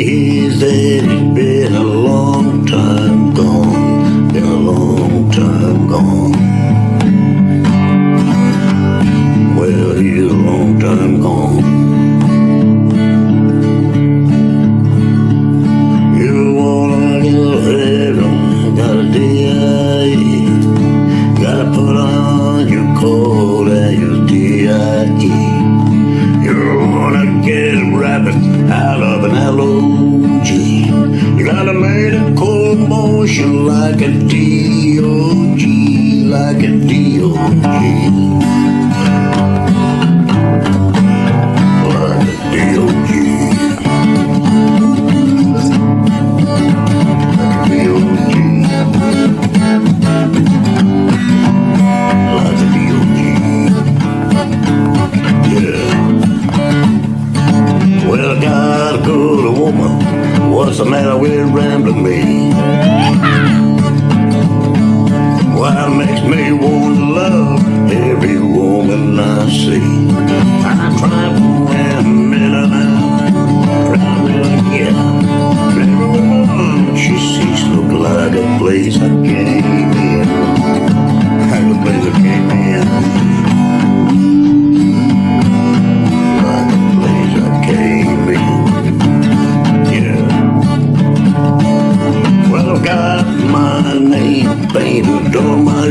He's dead. He's been a long time gone. Been a long time gone. Motion like a DOG, like a DOG. What's the matter with rambling me? Why it makes me want to love every woman I see. Trying to win a minute now. To yeah. Every woman she sees look like a place I came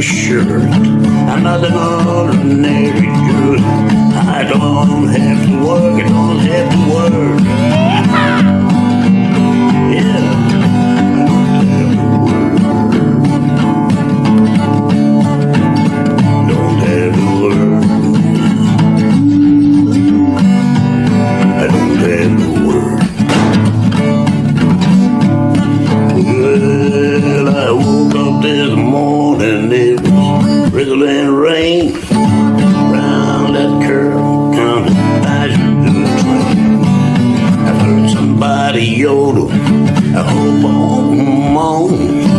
sugar I'm not an ordinary girl I don't have to work, I don't have to work. lane. Round that curve, down the train. I heard somebody yodel. I hope I'm home.